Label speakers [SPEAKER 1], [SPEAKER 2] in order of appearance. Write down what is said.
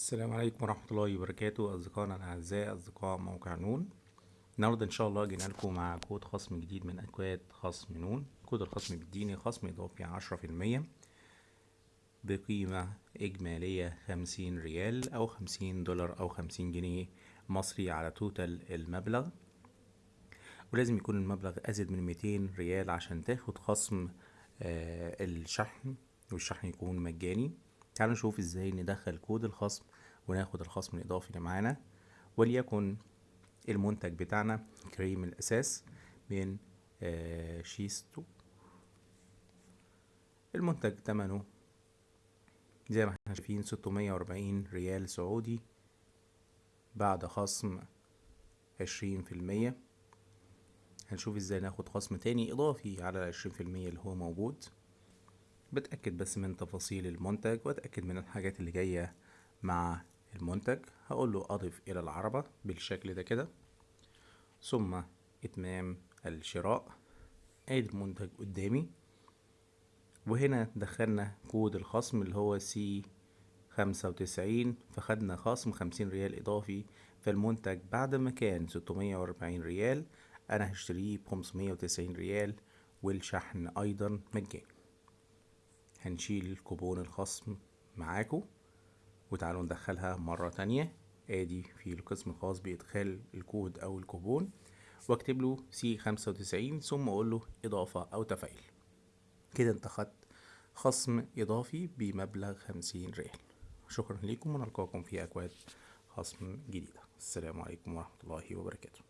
[SPEAKER 1] السلام عليكم ورحمة الله وبركاته. أصدقائنا الأعزاء أصدقاء موقع نون. النهاردة إن شاء الله جينا لكم مع كود خصم جديد من أكواد خصم نون. كود الخصم بيديني خصم إضافي عشرة في المية بقيمة إجمالية خمسين ريال أو خمسين دولار أو خمسين جنيه مصري على total المبلغ. ولازم يكون المبلغ أزيد من ميتين ريال عشان تاخد خصم آه الشحن والشحن يكون مجاني. تعالوا نشوف إزاي ندخل كود الخصم وناخد الخصم الإضافي اللي معانا وليكن المنتج بتاعنا كريم الأساس من آه شيسيدو المنتج تمنه زي ما إحنا شايفين ستمية وأربعين ريال سعودي بعد خصم عشرين في المية. هنشوف إزاي ناخد خصم تاني إضافي على العشرين في المية اللي هو موجود. بتأكد بس من تفاصيل المنتج وأتأكد من الحاجات اللي جاية مع المنتج. هقول له أضف إلى العربة بالشكل ده كده. ثم إتمام الشراء. ادي المنتج قدامي. وهنا دخلنا كود الخصم اللي هو C خمسة وتسعين فخدنا خصم خمسين ريال إضافي فالمنتج بعد ما كان ستمية وأربعين ريال. أنا هشتريه بخمسمية وتسعين ريال والشحن أيضا مجاني هنشيل كوبون الخصم معاكو وتعالوا ندخلها مرة تانية. آدي في القسم الخاص بإدخال الكود أو الكوبون. واكتب له C خمسة وتسعين ثم أقول له إضافة أو تفعيل كده انت خدت خصم إضافي بمبلغ خمسين ريال. شكرا لكم ونلقاكم في أكواد خصم جديدة. السلام عليكم ورحمة الله وبركاته.